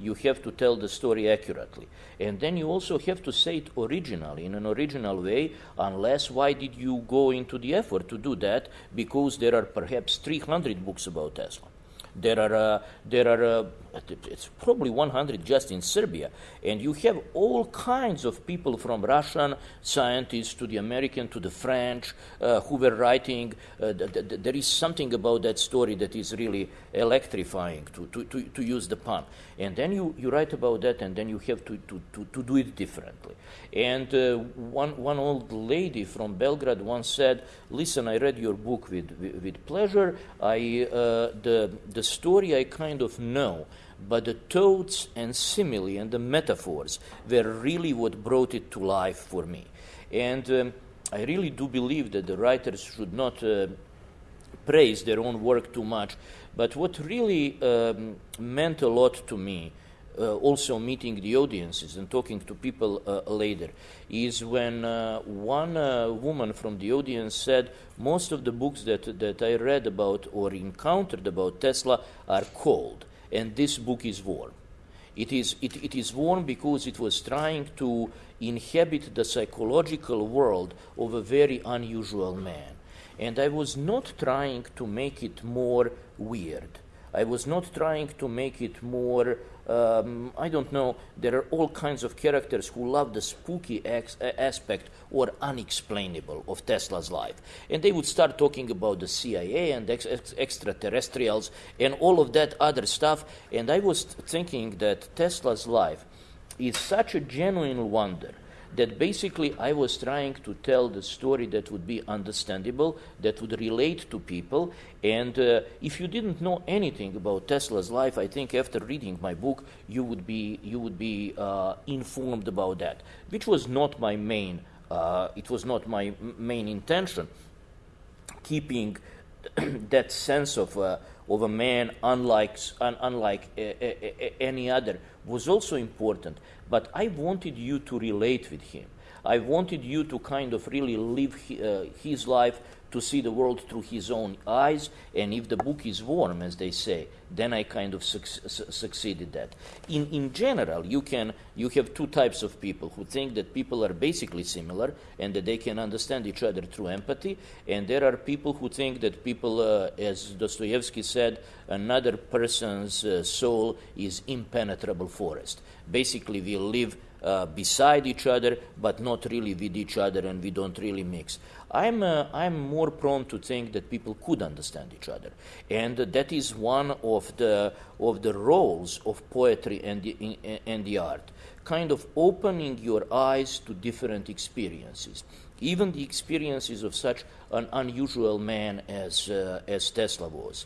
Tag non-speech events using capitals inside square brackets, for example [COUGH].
you have to tell the story accurately. And then you also have to say it originally, in an original way, unless why did you go into the effort to do that? Because there are perhaps 300 books about Tesla. There are, uh, there are uh, it's probably 100 just in Serbia. And you have all kinds of people from Russian scientists to the American to the French uh, who were writing. Uh, th- th- there is something about that story that is really electrifying, to, to, to, to, use the pun. And then you, you write about that, and then you have to, to, to, to do it differently. And uh, one, one old lady from Belgrade once said, Listen, I read your book with, with, with pleasure. I, uh, the, the story I kind of know but the toads and simile and the metaphors were really what brought it to life for me. And um, I really do believe that the writers should not uh, praise their own work too much. But what really um, meant a lot to me, also meeting the audiences and talking to people uh, later, is when uh, one uh, woman from the audience said, Most of the books that, that I read about or encountered about Tesla are cold and this book is warm. It is, it, it is warm because it was trying to inhabit the psychological world of a very unusual man. And I was not trying to make it more weird. I was not trying to make it more um, I don't know, there are all kinds of characters who love the spooky ex- aspect or unexplainable of Tesla's life. And they would start talking about the CIA and ex- ex- extraterrestrials and all of that other stuff. And I was thinking that Tesla's life is such a genuine wonder that basically I was trying to tell the story that would be understandable, that would relate to people. And uh, if you didn't know anything about Tesla's life, I think after reading my book, you would be, you would be uh, informed about that, which was not my main, uh, it was not my main intention, keeping [CLEARS THROAT] that sense of, uh, of a man unlike, un, unlike any other was also important. But I wanted you to relate with him. I wanted you to kind of really live uh, his life to see the world through his own eyes. And if the book is warm, as they say, then I kind of su- succeeded that. In, in general, you, can, you have two types of people who think that people are basically similar and that they can understand each other through empathy. And there are people who think that people, uh, as Dostoevsky said, another person's uh, soul is impenetrable forest. Basically, we live uh, beside each other, but not really with each other, and we don't really mix. I'm, uh, I'm more prone to think that people could understand each other. And that is one of the, of the roles of poetry and the, and the art, kind of opening your eyes to different experiences. Even the experiences of such an unusual man as, uh, as Tesla was.